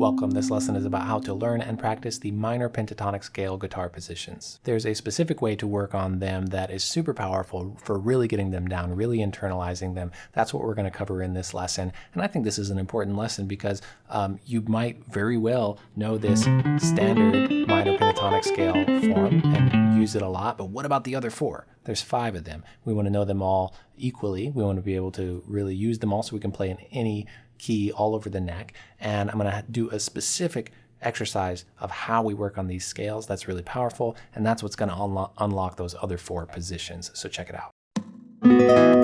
Welcome, this lesson is about how to learn and practice the minor pentatonic scale guitar positions. There's a specific way to work on them that is super powerful for really getting them down, really internalizing them. That's what we're going to cover in this lesson. And I think this is an important lesson because um, you might very well know this standard minor pentatonic scale form and use it a lot, but what about the other four? There's five of them. We want to know them all equally. We want to be able to really use them all so we can play in any key all over the neck. And I'm going to do a specific exercise of how we work on these scales. That's really powerful. And that's what's going to unlo unlock those other four positions. So check it out.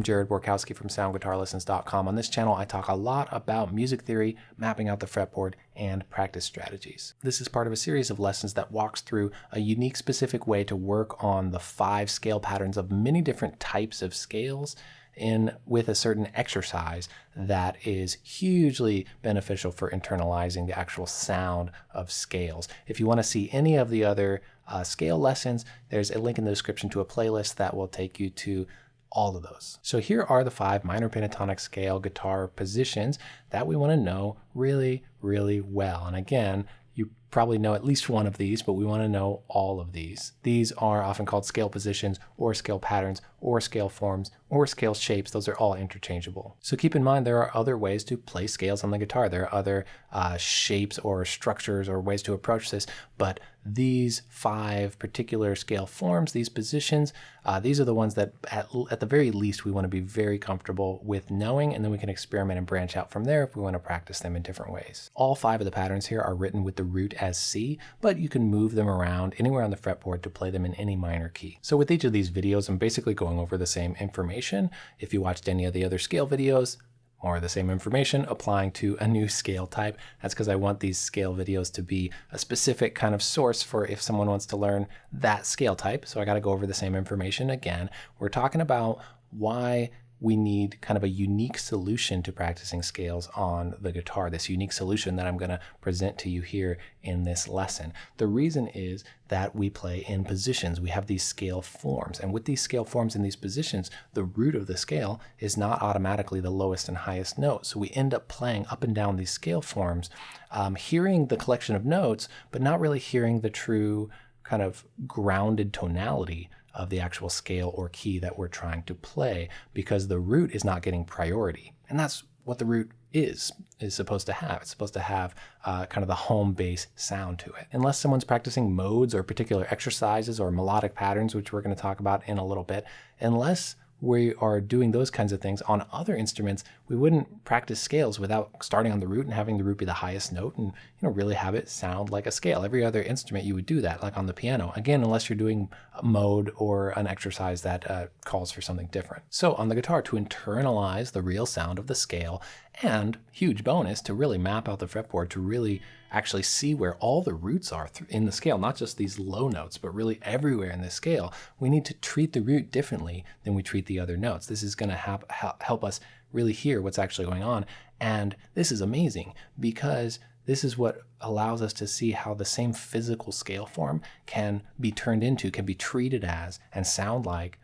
I'm Jared Borkowski from SoundGuitarLessons.com. On this channel, I talk a lot about music theory, mapping out the fretboard, and practice strategies. This is part of a series of lessons that walks through a unique specific way to work on the five scale patterns of many different types of scales in with a certain exercise that is hugely beneficial for internalizing the actual sound of scales. If you want to see any of the other uh, scale lessons, there's a link in the description to a playlist that will take you to all of those. So here are the five minor pentatonic scale guitar positions that we want to know really, really well. And again, you probably know at least one of these, but we want to know all of these. These are often called scale positions or scale patterns or scale forms or scale shapes. Those are all interchangeable. So keep in mind there are other ways to play scales on the guitar. There are other uh, shapes or structures or ways to approach this, but these five particular scale forms, these positions, uh, these are the ones that at, at the very least we want to be very comfortable with knowing, and then we can experiment and branch out from there if we want to practice them in different ways. All five of the patterns here are written with the root as C, but you can move them around anywhere on the fretboard to play them in any minor key. So with each of these videos, I'm basically going over the same information. If you watched any of the other scale videos, more of the same information applying to a new scale type. That's because I want these scale videos to be a specific kind of source for if someone wants to learn that scale type. So I got to go over the same information again. We're talking about why we need kind of a unique solution to practicing scales on the guitar, this unique solution that I'm going to present to you here in this lesson. The reason is that we play in positions. We have these scale forms, and with these scale forms in these positions, the root of the scale is not automatically the lowest and highest note. So we end up playing up and down these scale forms, um, hearing the collection of notes, but not really hearing the true kind of grounded tonality of the actual scale or key that we're trying to play because the root is not getting priority. And that's what the root is is supposed to have. It's supposed to have uh, kind of the home base sound to it. Unless someone's practicing modes or particular exercises or melodic patterns, which we're going to talk about in a little bit, unless we are doing those kinds of things on other instruments, we wouldn't practice scales without starting on the root and having the root be the highest note and you know really have it sound like a scale. Every other instrument you would do that, like on the piano. Again, unless you're doing a mode or an exercise that uh, calls for something different. So on the guitar, to internalize the real sound of the scale, and huge bonus to really map out the fretboard to really actually see where all the roots are in the scale, not just these low notes, but really everywhere in the scale. We need to treat the root differently than we treat the other notes. This is going to help, help us really hear what's actually going on. And this is amazing because this is what allows us to see how the same physical scale form can be turned into, can be treated as, and sound like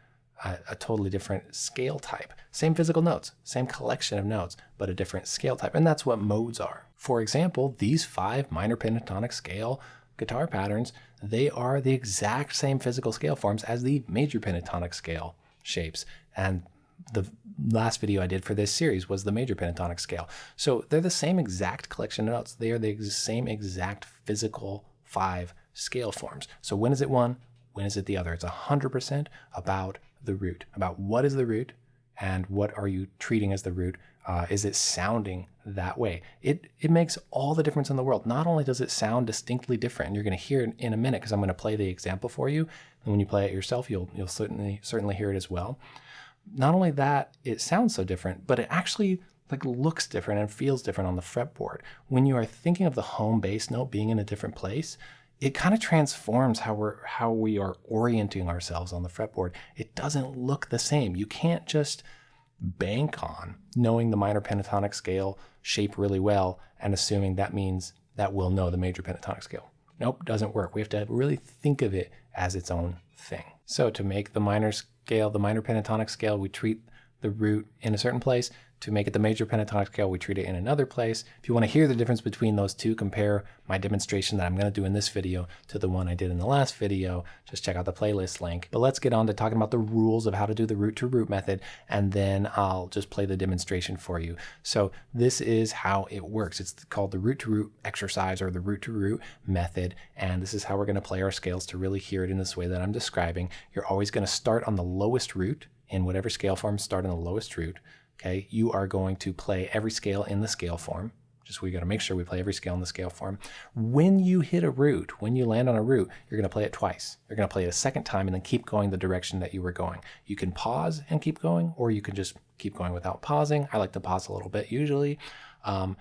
a, a, totally different scale type. Same physical notes, same collection of notes, but a different scale type. And that's what modes are. For example, these five minor pentatonic scale guitar patterns, they are the exact same physical scale forms as the major pentatonic scale shapes. And the last video I did for this series was the major pentatonic scale. So they're the same exact collection of notes. They are the same exact physical five scale forms. So when is it one? When is it the other? It's 100% about the root, about what is the root and what are you treating as the root uh, is it sounding that way? It, it makes all the difference in the world. Not only does it sound distinctly different, you're going to hear it in a minute because I'm going to play the example for you, and when you play it yourself, you'll, you'll certainly, certainly hear it as well. Not only that, it sounds so different, but it actually like looks different and feels different on the fretboard. When you are thinking of the home base note being in a different place, it kind of transforms how we're how we are orienting ourselves on the fretboard. It doesn't look the same. You can't just bank on knowing the minor pentatonic scale shape really well and assuming that means that we'll know the major pentatonic scale. Nope, doesn't work. We have to really think of it as its own thing. So to make the minor scale, the minor pentatonic scale, we treat the root in a certain place. To make it the major pentatonic scale, we treat it in another place. If you want to hear the difference between those two, compare my demonstration that I'm going to do in this video to the one I did in the last video, just check out the playlist link. But let's get on to talking about the rules of how to do the root to root method, and then I'll just play the demonstration for you. So this is how it works. It's called the root to root exercise or the root to root method, and this is how we're going to play our scales to really hear it in this way that I'm describing. You're always going to start on the lowest root in whatever scale form, start on the lowest root okay, you are going to play every scale in the scale form. Just we got to make sure we play every scale in the scale form. When you hit a root, when you land on a root, you're going to play it twice. You're going to play it a second time and then keep going the direction that you were going. You can pause and keep going, or you can just keep going without pausing. I like to pause a little bit usually. Um,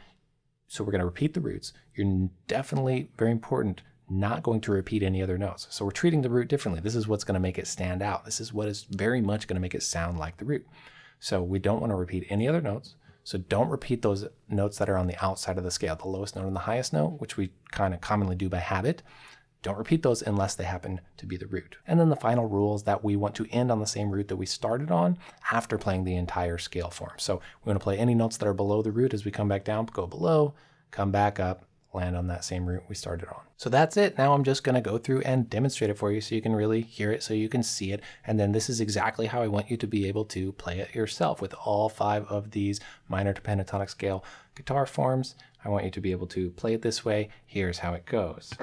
so we're going to repeat the roots. You're definitely very important not going to repeat any other notes. So we're treating the root differently. This is what's going to make it stand out. This is what is very much going to make it sound like the root. So we don't want to repeat any other notes. So don't repeat those notes that are on the outside of the scale, the lowest note and the highest note, which we kind of commonly do by habit. Don't repeat those unless they happen to be the root. And then the final rule is that we want to end on the same root that we started on after playing the entire scale form. So we want to play any notes that are below the root as we come back down, go below, come back up, land on that same root we started on. So that's it. Now I'm just going to go through and demonstrate it for you so you can really hear it, so you can see it. And then this is exactly how I want you to be able to play it yourself with all five of these minor to pentatonic scale guitar forms. I want you to be able to play it this way. Here's how it goes.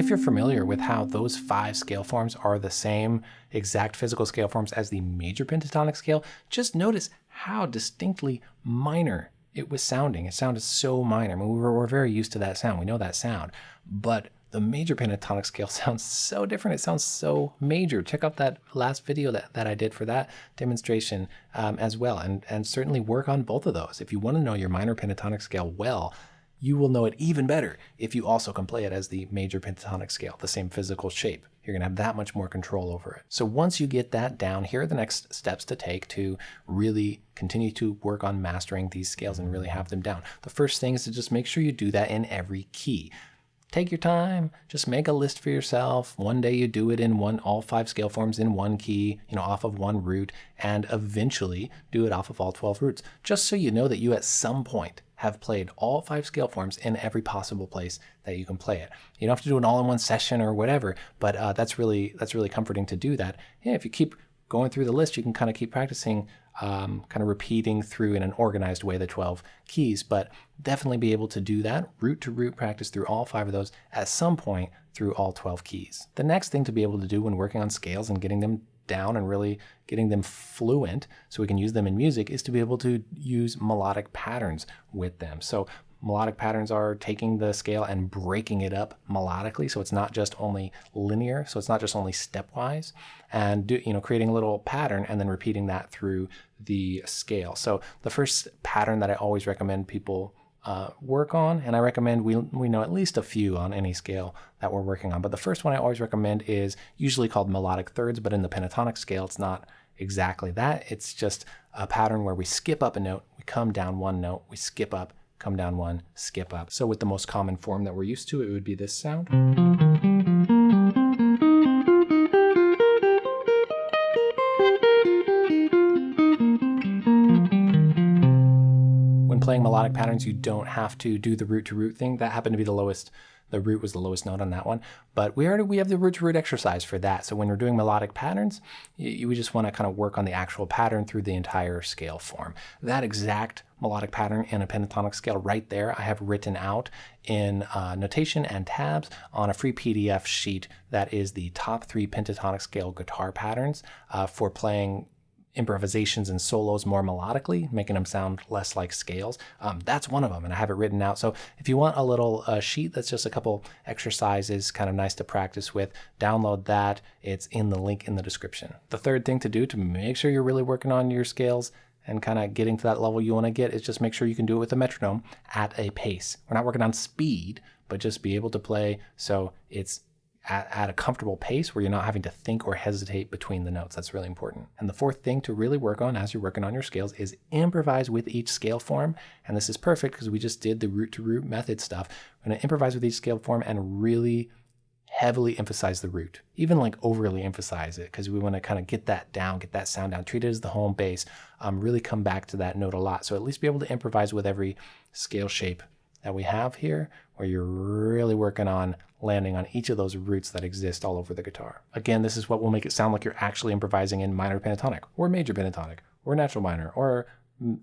If you're familiar with how those five scale forms are the same exact physical scale forms as the major pentatonic scale, just notice how distinctly minor it was sounding. It sounded so minor. I mean, we were, we're very used to that sound. We know that sound. But the major pentatonic scale sounds so different. It sounds so major. Check out that last video that, that I did for that demonstration um, as well. And, and certainly work on both of those. If you want to know your minor pentatonic scale well, you will know it even better if you also can play it as the major pentatonic scale, the same physical shape. You're going to have that much more control over it. So once you get that down, here are the next steps to take to really continue to work on mastering these scales and really have them down. The first thing is to just make sure you do that in every key take your time just make a list for yourself one day you do it in one all five scale forms in one key you know off of one root and eventually do it off of all 12 roots just so you know that you at some point have played all five scale forms in every possible place that you can play it. You don't have to do it all in one session or whatever, but uh, that's really that's really comforting to do that. Yeah, if you keep going through the list, you can kind of keep practicing, um, kind of repeating through in an organized way the 12 keys, but definitely be able to do that root to root practice through all five of those at some point through all 12 keys. The next thing to be able to do when working on scales and getting them down and really getting them fluent so we can use them in music is to be able to use melodic patterns with them. So melodic patterns are taking the scale and breaking it up melodically. So it's not just only linear. So it's not just only stepwise and do, you know creating a little pattern and then repeating that through the scale. So the first pattern that i always recommend people uh, work on, and I recommend we, we know at least a few on any scale that we're working on. But the first one I always recommend is usually called melodic thirds, but in the pentatonic scale, it's not exactly that. It's just a pattern where we skip up a note, we come down one note, we skip up, come down one, skip up. So with the most common form that we're used to, it would be this sound. Playing melodic patterns, you don't have to do the root to root thing. That happened to be the lowest the root was the lowest note on that one. But we already we have the root to root exercise for that. So when you're doing melodic patterns, you, you just want to kind of work on the actual pattern through the entire scale form. That exact melodic pattern in a pentatonic scale right there I have written out in uh, notation and tabs on a free PDF sheet that is the top three pentatonic scale guitar patterns uh, for playing improvisations and solos more melodically, making them sound less like scales. Um, that's one of them, and I have it written out. So if you want a little uh, sheet that's just a couple exercises, kind of nice to practice with, download that. It's in the link in the description. The third thing to do to make sure you're really working on your scales and kind of getting to that level you want to get is just make sure you can do it with a metronome at a pace. We're not working on speed, but just be able to play so it's at, at, a comfortable pace where you're not having to think or hesitate between the notes. That's really important. And the fourth thing to really work on as you're working on your scales is improvise with each scale form. And this is perfect because we just did the root to root method stuff. We're going to improvise with each scale form and really heavily emphasize the root, even like overly emphasize it because we want to kind of get that down, get that sound down, treat it as the home base, um, really come back to that note a lot. So at least be able to improvise with every scale shape that we have here, where you're really working on landing on each of those roots that exist all over the guitar. Again, this is what will make it sound like you're actually improvising in minor pentatonic or major pentatonic or natural minor or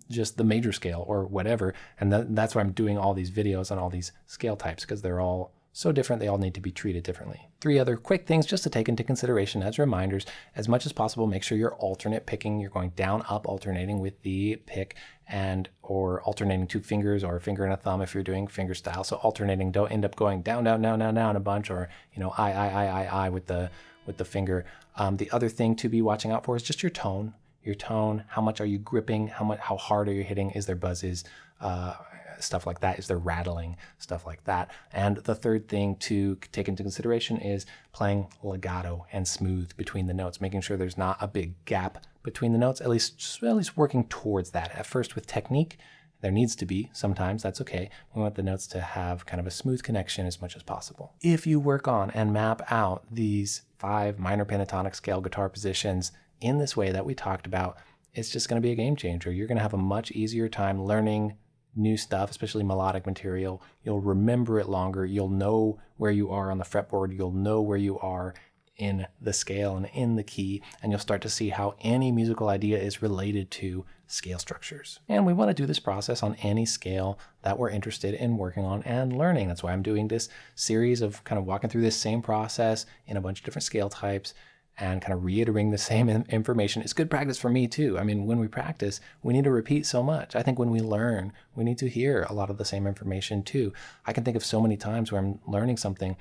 just the major scale or whatever. And that, that's why I'm doing all these videos on all these scale types because they're all so different they all need to be treated differently. Three other quick things just to take into consideration as reminders. As much as possible, make sure you're alternate picking. You're going down, up, alternating with the pick and or alternating two fingers or a finger and a thumb if you're doing finger style. So alternating, don't end up going down, down, down, down, down a bunch or, you know, I, I, I, I, I with the, with the finger. Um, the other thing to be watching out for is just your tone your tone, how much are you gripping, how much, how hard are you hitting, is there buzzes, uh, stuff like that? Is there rattling? Stuff like that. And the third thing to take into consideration is playing legato and smooth between the notes, making sure there's not a big gap between the notes, at least, at least working towards that. At first with technique, there needs to be, sometimes that's okay. We want the notes to have kind of a smooth connection as much as possible. If you work on and map out these five minor pentatonic scale guitar positions in this way that we talked about, it's just going to be a game changer. You're going to have a much easier time learning new stuff, especially melodic material. You'll remember it longer. You'll know where you are on the fretboard. You'll know where you are in the scale and in the key, and you'll start to see how any musical idea is related to scale structures. And we want to do this process on any scale that we're interested in working on and learning. That's why I'm doing this series of kind of walking through this same process in a bunch of different scale types and kind of reiterating the same information is good practice for me too. I mean, when we practice, we need to repeat so much. I think when we learn, we need to hear a lot of the same information too. I can think of so many times where I'm learning something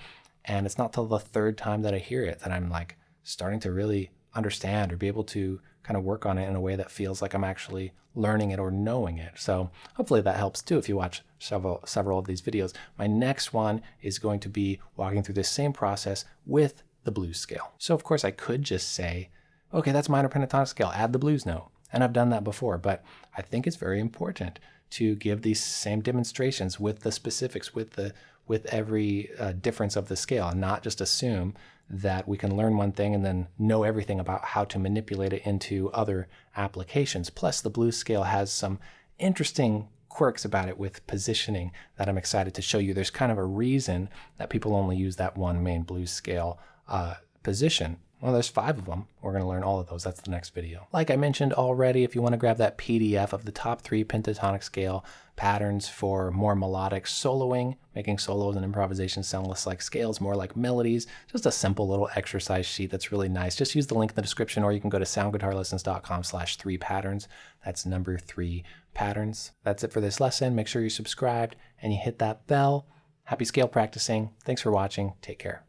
and it's not till the third time that I hear it that I'm like starting to really understand or be able to kind of work on it in a way that feels like I'm actually learning it or knowing it. So hopefully that helps too if you watch several several of these videos. My next one is going to be walking through this same process with the blues scale. So of course I could just say, okay, that's minor pentatonic scale, add the blues note. And I've done that before, but I think it's very important to give these same demonstrations with the specifics, with the with every uh, difference of the scale, and not just assume that we can learn one thing and then know everything about how to manipulate it into other applications. Plus, the blues scale has some interesting quirks about it with positioning that I'm excited to show you. There's kind of a reason that people only use that one main blues scale uh, position. Well, there's five of them. We're going to learn all of those. That's the next video. Like I mentioned already, if you want to grab that PDF of the top three pentatonic scale patterns for more melodic soloing, making solos and improvisations sound less like scales, more like melodies, just a simple little exercise sheet that's really nice. Just use the link in the description or you can go to soundguitarlessons.com slash three patterns. That's number three patterns. That's it for this lesson. Make sure you're subscribed and you hit that bell. Happy scale practicing. Thanks for watching. Take care.